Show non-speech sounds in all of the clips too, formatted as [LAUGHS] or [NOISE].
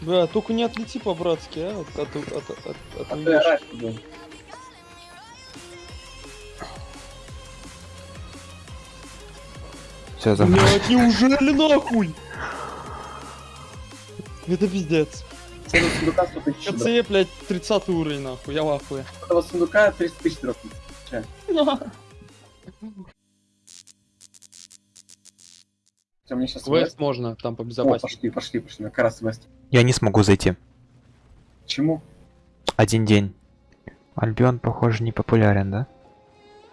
Бля, только не отлети по-братски, а? От, от, от, от, от, А от ты орать был. Все, за... Блядь, неужели нахуй? Это пиздец. Этого сундука 100 тысяч дроп. КЦ, блядь, 30 уровень, нахуй, я в ахуе. Этого сундука 30 тысяч дропнет. [LAUGHS] Все, мне сейчас Квест можно там О, побезопаснее. пошли, пошли, пошли, на Карас Вест. Я не смогу зайти. Чему? Один день. Альбион, похоже, не популярен, да?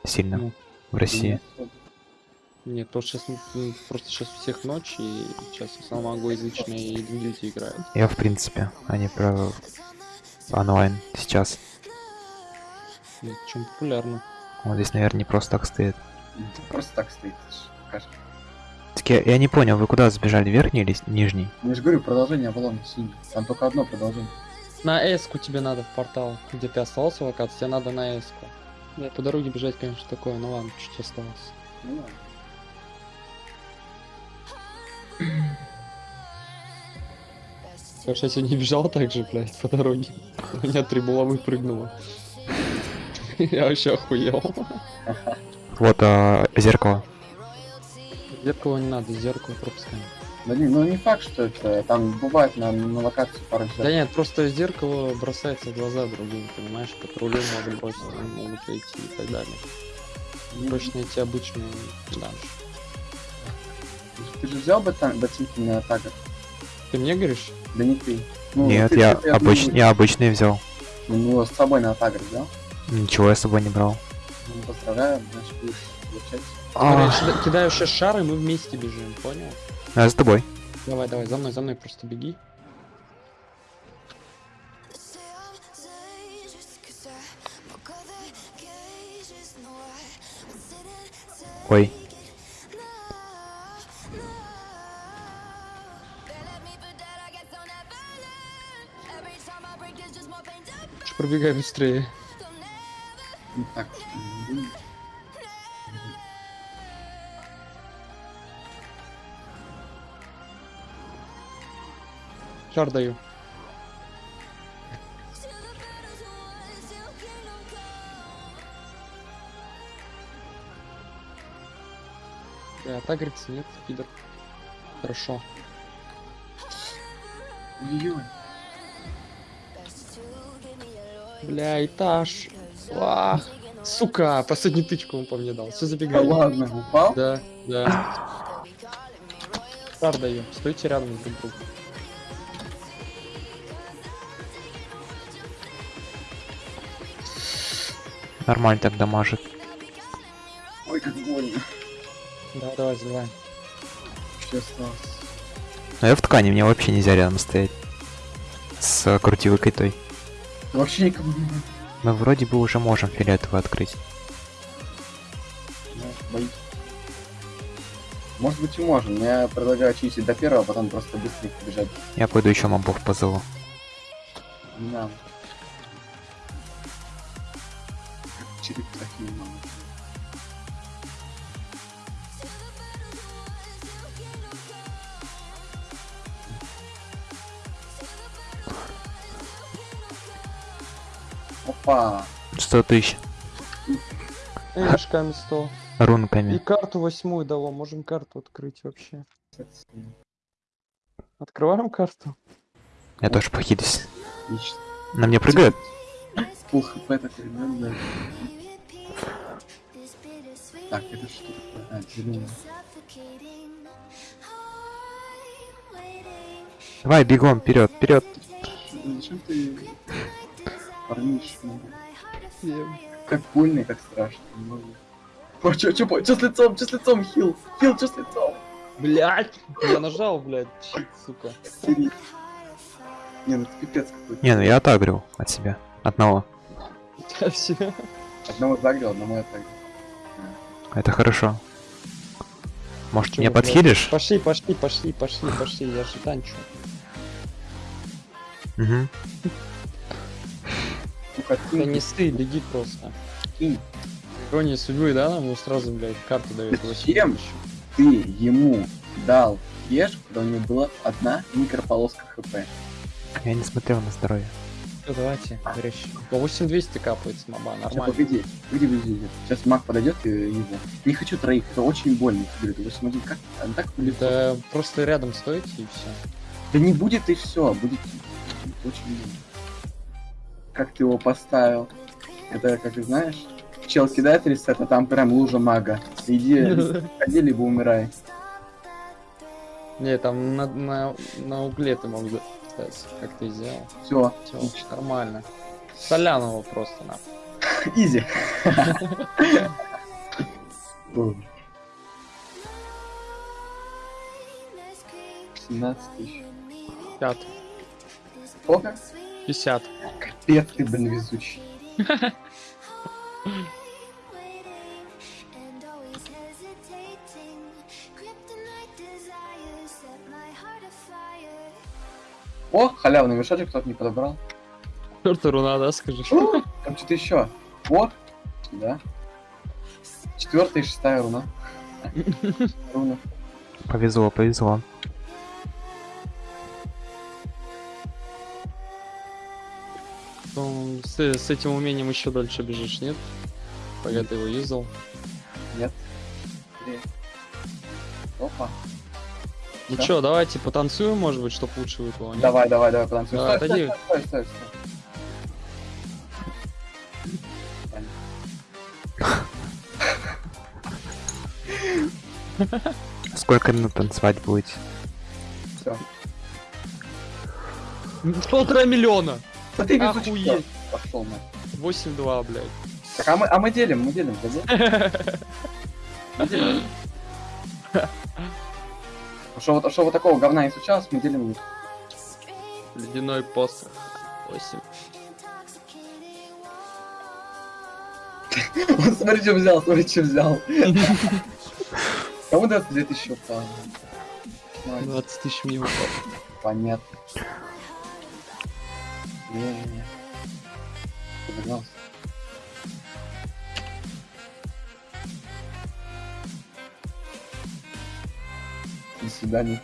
Сильно. Ну, в России. Нет, то сейчас просто сейчас всех ночь, и сейчас основном англоязычные и люди играют. Я, в принципе, а не про онлайн сейчас. Чем популярно. Вот здесь, наверное, не просто так стоит. Просто так стоит. Покажешь. Так я, я не понял, вы куда сбежали, верхний или нижний? Я же говорю, продолжение Авалона синий. Там только одно продолжение. На эску тебе надо в портал, где ты остался в локации, тебе надо на эску. Да, по дороге бежать, конечно, такое, ну ладно, чуть осталось. Ну ладно. Что я сегодня бежал так же, блядь, по дороге. У меня три булавы прыгнуло. Я вообще охуел. Вот а, зеркало. Зеркало не надо, зеркало пропускаем. Да не, ну не факт, что это там бывает на, на локации пару Да зеркал. нет, просто зеркало бросается в глаза другим, понимаешь? Патрулем могут бросить, могут зайти и так далее. Проще найти обычную данж. Ты же взял бы там ботинки на тагер? Ты мне говоришь? Да не ты. Ну, Нет, ты- я, ты- обыч... одну- я обычный взял. Ну, с собой на тагер взял? Ничего я с собой не брал. Ну, поздравляю, значит, будешь получать. Смотри, А, кидаю сейчас шар, и мы вместе бежим, понял? я с тобой. Давай, давай, за мной, за мной просто беги. Ой, Пробегай быстрее. Так Шар даю. Да, так говорится, нет, пидор. Хорошо. Ой-ой. Бля, этаж. Ах, сука, последнюю тычку он по мне дал. Все Да забегай. ладно, упал? Да, да. Шар даю. Стойте рядом друг к нормально так дамажит. Ой, как больно. Да, давай, заливаем. Что осталось? Но я в ткани, мне вообще нельзя рядом стоять. С э, крутилкой той. Вообще никому не надо. Мы вроде бы уже можем фиолетовый открыть. Ну, боюсь. Может быть и можем, но я предлагаю чистить до первого, а потом просто быстренько бежать. Я пойду еще мобов позову. Не надо. Черепахи надо. Опа! 100 тысяч Эшками 100. И рунками. карту восьмую дало. Можем карту открыть вообще. Открываем карту. Я тоже. Отлично. На мне прыгает? Пул хп такой, да, да. Так, это что такое? А, зеленый. Давай, бегом, вперед, вперед. Зачем ты парнишь Как больно и как страшно. не могу. О, чё, чё, чё с лицом, чё с лицом, хил? Хил, чё с лицом? Блять! Я нажал, блядь, щит, сука. Не, ну это пипец какой-то. Не, ну я отагрил от себя. Одного. Да все. Одного загрел, одного я так. Это хорошо. Может, Чё, мне блядь? подхилишь? Пошли, пошли, пошли, пошли, пошли, я же танчу. Угу. Да ты не сты, беги просто. Ирония судьбы, да, нам сразу, блядь, карту дает. Зачем? Ты ему дал кеш, когда у него была одна микрополоска хп. Я не смотрел на здоровье. Всё, давайте, горящий. По 8200 капает с моба, Сейчас, нормально. погоди, погоди, погоди. Сейчас маг подойдет и его. Не хочу троих, это очень больно. Говорит, 8 как? Он так легко. Да просто рядом стойте и все. Да не будет и все, будет очень больно. Как ты его поставил? Это, как ты знаешь, чел кидает ресет, а там прям лужа мага. Иди, [LAUGHS] ходи, либо умирай. Не, там на, на, на угле ты мог стать, как ты сделал. Все, Все, нормально. Солянова просто на. [LAUGHS] изи. 17 тысяч. 50. Сколько? 50. Капец ты, блин, везучий. [LAUGHS] О, халявный мешочек кто-то не подобрал. Четвертая руна, да, скажешь? О, Там что-то еще. Вот. Да. Четвертая и шестая руна. [LAUGHS] Руна. Повезло, повезло. Ну, С, с этим умением еще дальше бежишь, нет? Пока ты его юзал. Нет. Опа. Ну Всё. чё, давайте потанцуем, может быть, чтоб лучше выпало. нет? Давай, давай, давай, потанцуем. Да, Стой, стой, стой, стой, стой. Сколько минут танцевать будете? Все. Полтора миллиона! Да ты Охуеть. Пошел на. 8-2, блядь. Так, а мы, а мы делим, мы делим, да? Мы [LAUGHS] делим. Что вот, что вот такого говна не случалось, мы делим. Ледяной посох. 8. [LAUGHS] Вот смотри, что взял, смотри, что взял. Кому дается 2000 упало? 20 тысяч мне упало. Понятно. Не-не-не. Подогнался. До свидания.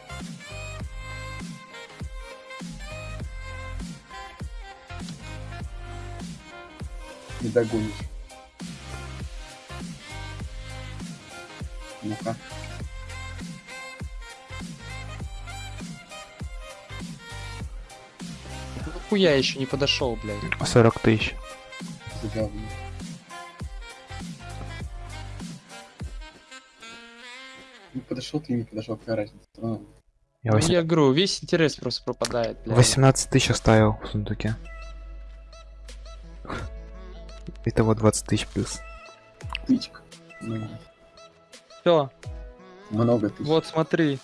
Не догонишь. Ну-ка. Ну хуя еще не подошел, блядь. 40 тысяч. Забавно. Подошел ты, не подошел, какая разница. Равно. Я Ну, восемь- я говорю, весь интерес просто пропадает, блядь. 18 тысяч оставил в сундуке. Итого 20 тысяч плюс. Тычка. Ну, Все, Много тысяч. вот смотри.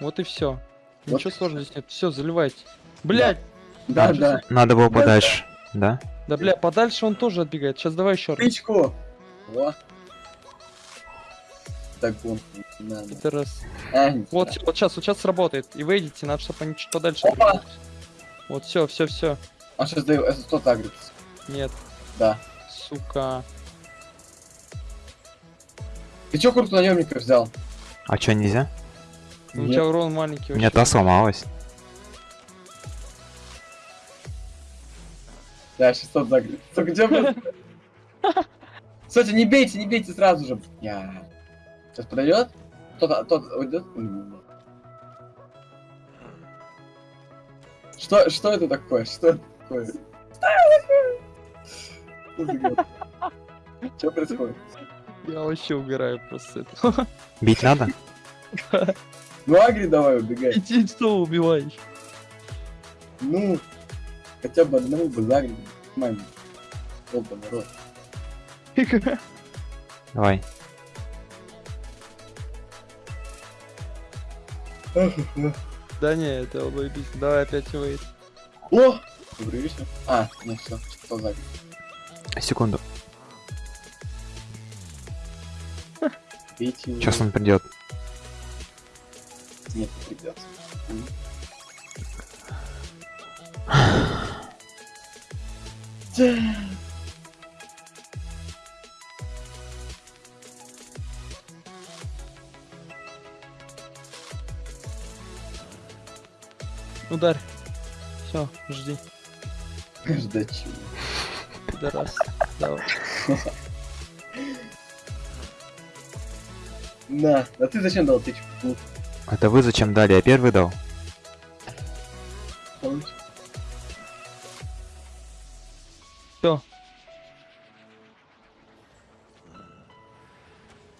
Вот и все. Вот Ничего сложного здесь нет. Все, заливайте. Блять, Да, А, да. Надо было Да, подальше, да? да бля, подальше он тоже отбегает. Сейчас давай еще раз. Тычку. Во. Так вот, не надо. Это раз. А, не Вот, сейчас, вот сейчас сработает. И выйдете, надо, чтобы они чуть подальше. Опа! двигались. Вот, все, все, все. А сейчас даю, это кто агрится? Нет, Да. сука. Ты чё круто наемника взял? А чё, нельзя? У Нет. тебя урон маленький. У меня та сломалась. Да, 600 загрыз. Сука, где? [LAUGHS] Кстати, не бейте, не бейте сразу же. Я. Сейчас подойдет? Тот, тот уйдет? Что, что это такое? Что это такое? Что происходит? Я вообще угораю просто с этого. Бить надо? [LAUGHS] Ну, Агри, давай, убегай. Иди, что убиваешь? Ну, хотя бы одного бы загри. Маме. Оба, народ. [LAUGHS] Давай. Да не, это убить. Давай опять выйдет. О! Вечер. А, ну все, что загри. Секунду. Бейте. Сейчас он придет. Нет, не придется. М. Ударь. Все, жди. Ждать чего. Пидорас. Давай. На, а ты зачем дал тычку? Это вы зачем дали? Я первый дал. Всё.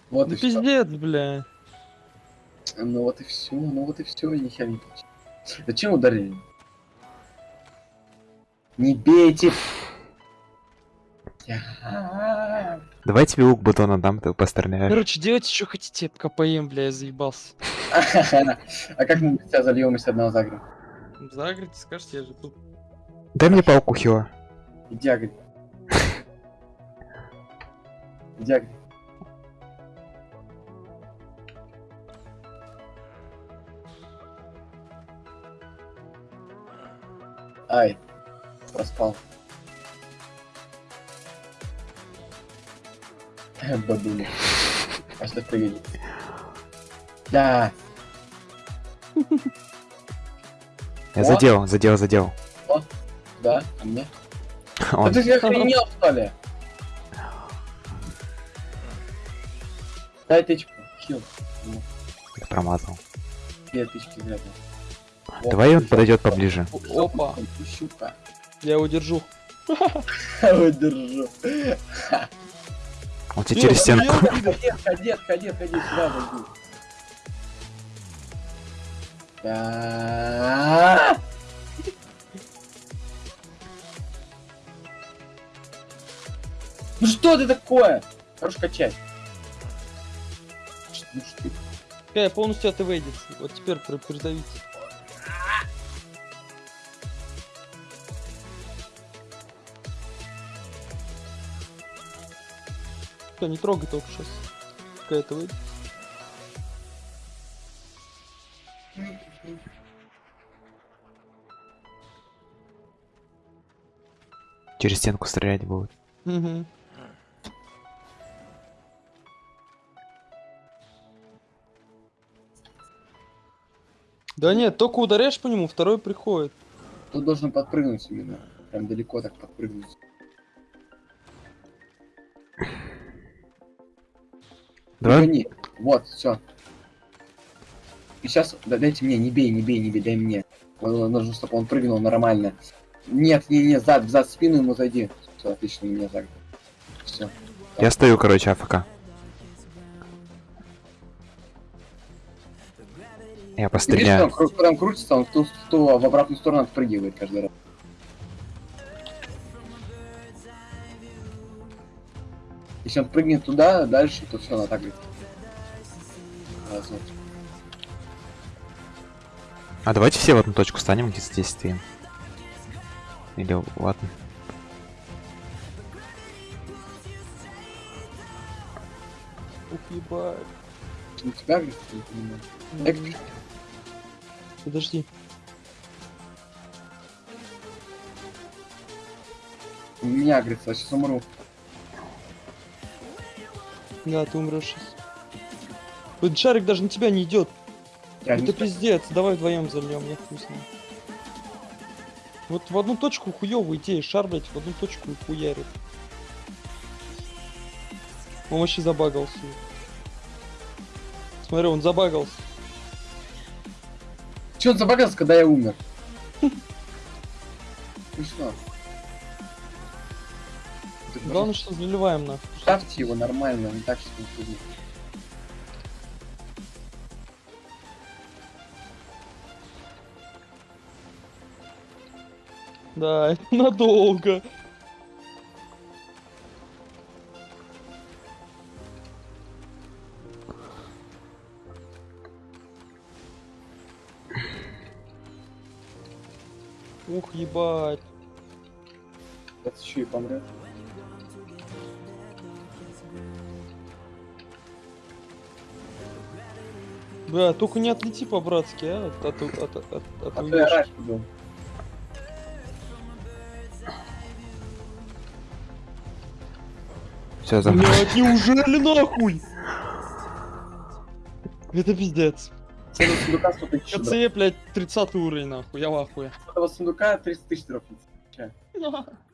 Вот Ну и все. пиздец, бля. Ну вот и все, ну вот и все, нихера не получилось. Зачем ударили? Не бейте! Давай тебе лук батона дам, ты постреляешь. Короче, делайте, что хотите, пока поем, бля, я заебался. [LAUGHS] А как мы тебя зальем, если одного загрем? Загрите, скажете, я же тут. Дай мне палку хила. Иди агри. [LAUGHS] Иди агри. Ай. Проспал. [LAUGHS] Бабуля. А что пригодится? Да. Я О. задел, задел, задел. Да, а мне? [LAUGHS] Да Он. ты же охренел, что ли? Дай тычку. Хил. Ну, Промазал. Две тычки зря. О, Давай он подойдет поближе. Опа. Щука. Я его держу. [LAUGHS] Выдержу. Он тебе через стенку. Ходи, ходи, ходи, сюда зайди. Да. Ну что ты такое? Хорош качать. Ну что ты? Э, полностью это выйдет. Вот теперь при- придавите. Всё, не трогай только сейчас. Какая это выйдет. Через стенку стрелять будет. Угу. Да нет, только ударяешь по нему, второй приходит. Тут должен подпрыгнуть именно. Прям далеко так подпрыгнуть. Давай. Гони. Вот, все. И сейчас, дайте мне, не бей, не бей, не бей, дай мне. Он- Нужно, чтобы он прыгнул нормально. Нет, не, не, зад, зад, спину ему зайди. Все, отлично, меня загнал. Все. Я стою, короче, АФК. Я Видишь, постреляю. он, кру- когда он крутится, он в, ту, в, ту, в обратную сторону отпрыгивает каждый раз. Если он прыгнет туда, дальше, то все, она так говорит. А давайте все в одну точку станем, где здесь стоим. Или ладно. Ух, ебать. У тебя, говорит, не понимаю. Подожди. У меня, говорит, я сейчас умру. Да, ты умрешь сейчас. Этот шарик даже на тебя не идет. Я не Это пиздец. Давай вдвоем зальем, я знаю. Вот в одну точку хуёвая идея, шар, блядь, в одну точку и хуярит. Он вообще забагался. Смотри, он забагался. Че он забагался, когда я умер? [LAUGHS] Смешно. Главное, что заливаем нахуй. Ставьте его нормально, не так, что не трудно. Да, это [LAUGHS] надолго. Ух, ебать. Сейчас еще и помрет. Бля, только не отлети по-братски, а? От, от, от, от, от, А от то я раньше был. Все, за... Блядь, неужели нахуй? Это пиздец. С этого сундука 100 тысяч. КЦЕ, блядь, 30 уровень, нахуй, я в ахуе. Этого сундука 300 тысяч дропнется. [LAUGHS]